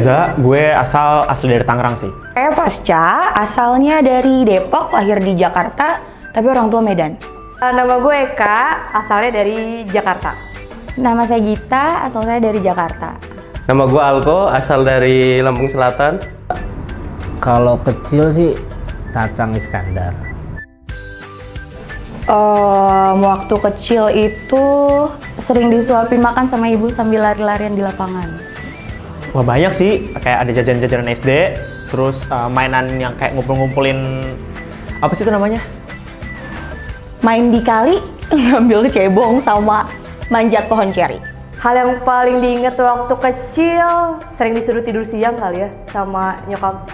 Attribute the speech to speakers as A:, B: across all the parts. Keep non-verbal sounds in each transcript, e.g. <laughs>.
A: Reza, gue asal asli dari Tangerang sih.
B: Saya Pasca, asalnya dari Depok, lahir di Jakarta, tapi orang tua Medan.
C: Uh, Nama gue Eka, asalnya dari Jakarta.
D: Nama saya Gita, asal saya dari Jakarta.
E: Nama gue Alko, asal dari Lampung Selatan.
F: Kalau kecil sih Tatang Iskandar.
B: Em, waktu kecil itu
D: Sering disuapi makan sama ibu sambil lari-larian di lapangan.
A: Wah banyak sih, kayak ada jajanan-jajanan SD, terus uh, mainan yang kayak ngumpul-ngumpulin apa sih itu namanya?
B: main di kali, <laughs> ngambil cebong sama manjat pohon ceri.
C: Hal yang paling diinget waktu kecil, sering disuruh tidur siang kali ya, sama nyokap.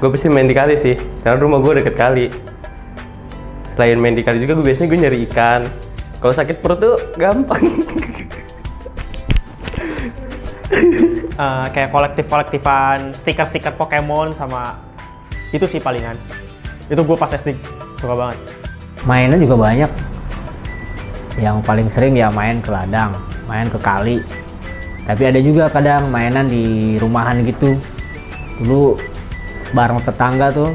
E: Gue pasti main di kali sih, karena rumah gue deket kali. Selain main di kali juga, gue biasanya gue nyari ikan. Kalau sakit perut tuh gampang. <laughs>
A: Uh, <laughs> kayak kolektif-kolektifan stiker-stiker Pokemon sama itu sih palingan. Itu gue pas SD suka banget.
F: Mainnya juga banyak. Yang paling sering ya main ke ladang, main ke kali. Tapi ada juga kadang mainan di rumahan gitu. Dulu bareng tetangga tuh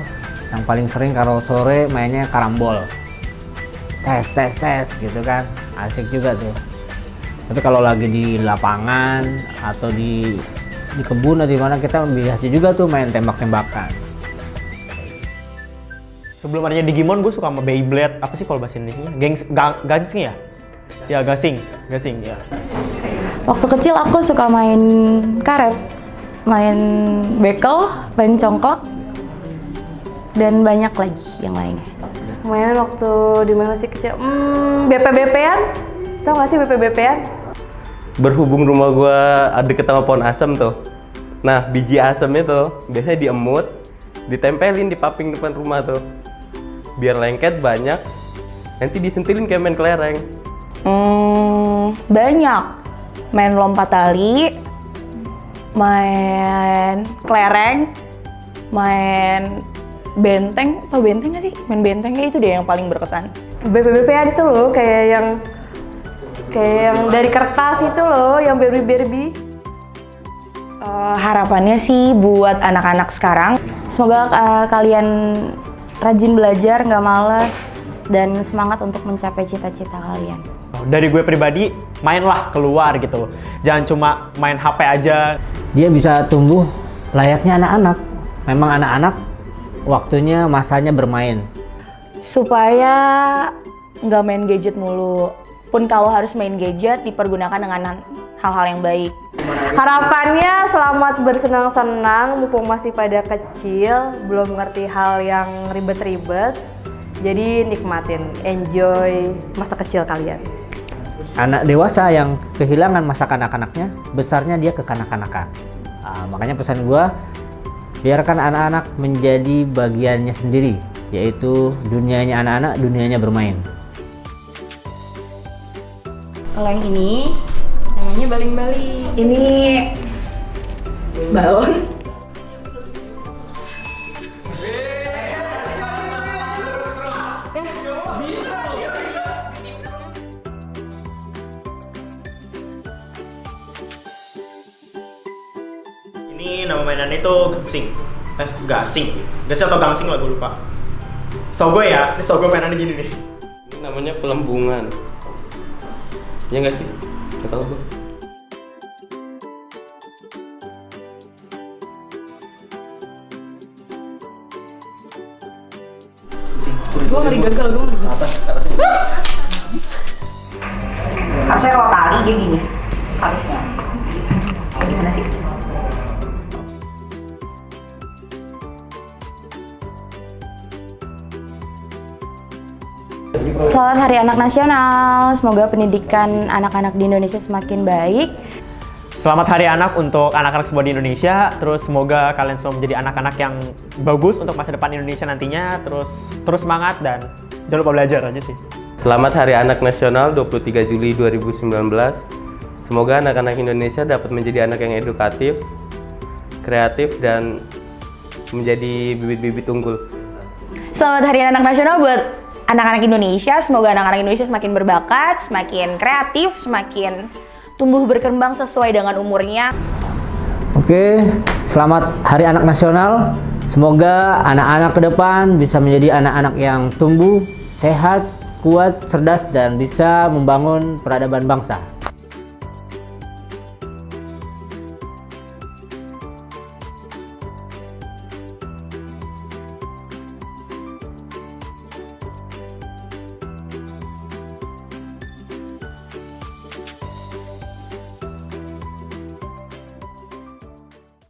F: yang paling sering kalau sore mainnya karambol. Tes tes tes gitu kan. Asik juga tuh. Tapi kalau lagi di lapangan atau di di kebun atau di mana kita biasa juga tuh main tembak-tembakan.
A: Sebelum adanya Digimon, gue suka sama Beyblade. Apa sih kalau bahasa Indonesia? Gengs, ga, gansing ya? Ya, gasing. Gasing, ya.
D: Waktu kecil aku suka main karet, main bekel, main congkok, dan banyak lagi yang lainnya.
C: Main waktu di mana masih kecil, hmm, BP-BP-an? Tau gak sih BP-BP-an?
E: Berhubung rumah gue deket sama pohon asem tuh. Nah, biji asemnya tuh biasanya diemut, ditempelin di paping depan rumah tuh. Biar lengket banyak, nanti disentilin kayak main kelereng.
B: Hmm, banyak. Main lompat tali, main kelereng, main benteng. Tau benteng gak sih? Main benteng kayak itu deh yang paling berkesan.
C: BP-BP-an itu loh, kayak yang kayak yang dari kertas itu loh, yang Barbie-Barbie.
B: Eh, harapannya sih buat anak-anak sekarang
D: Semoga uh, kalian rajin belajar, nggak malas, dan semangat untuk mencapai cita-cita kalian.
A: Dari gue pribadi, mainlah keluar gitu. Jangan cuma main HP aja.
F: dia bisa tumbuh layaknya anak-anak. Memang anak-anak waktunya masanya bermain.
B: supaya nggak main gadget mulu. Pun kalau harus main gadget dipergunakan dengan hal-hal yang baik.
C: Harapannya selamat bersenang-senang mumpung masih pada kecil, belum ngerti hal yang ribet-ribet. Jadi nikmatin, enjoy masa kecil kalian.
F: Anak dewasa yang kehilangan masa kanak-kanaknya, besarnya dia kekanak-kanakan. Ah, makanya pesan gua, biarkan anak-anak menjadi bagiannya sendiri, yaitu dunianya anak-anak, dunianya bermain.
D: Kalau yang ini namanya baling-baling.
B: Ini balon.
A: Ini nama mainan itu gangsing. Eh, gasing. Gasing atau gangsing lah, gue lupa. Setau gue ya, ini setau gue mainannya gini nih.
E: Ini namanya pelembungan. Ya nggak sih? Gak tau gue.
D: Gue ngeri gagal, gue ngeri gagal.
B: Harusnya kalau tali dia gini.
D: Selamat Hari Anak Nasional. Semoga pendidikan anak-anak di Indonesia semakin baik.
A: Selamat Hari Anak untuk anak-anak semua di Indonesia. Terus semoga kalian semua menjadi anak-anak yang bagus untuk masa depan Indonesia nantinya. Terus terus semangat dan jangan lupa belajar aja sih.
E: Selamat Hari Anak Nasional 23 Juli 2019. Semoga anak-anak Indonesia dapat menjadi anak yang edukatif, kreatif, dan menjadi bibit-bibit unggul.
B: Selamat Hari Anak Nasional buat anak-anak Indonesia. Semoga anak-anak Indonesia semakin berbakat, semakin kreatif, semakin tumbuh berkembang sesuai dengan umurnya.
F: Oke, selamat Hari Anak Nasional. Semoga anak-anak ke depan bisa menjadi anak-anak yang tumbuh, sehat, kuat, cerdas, dan bisa membangun peradaban bangsa.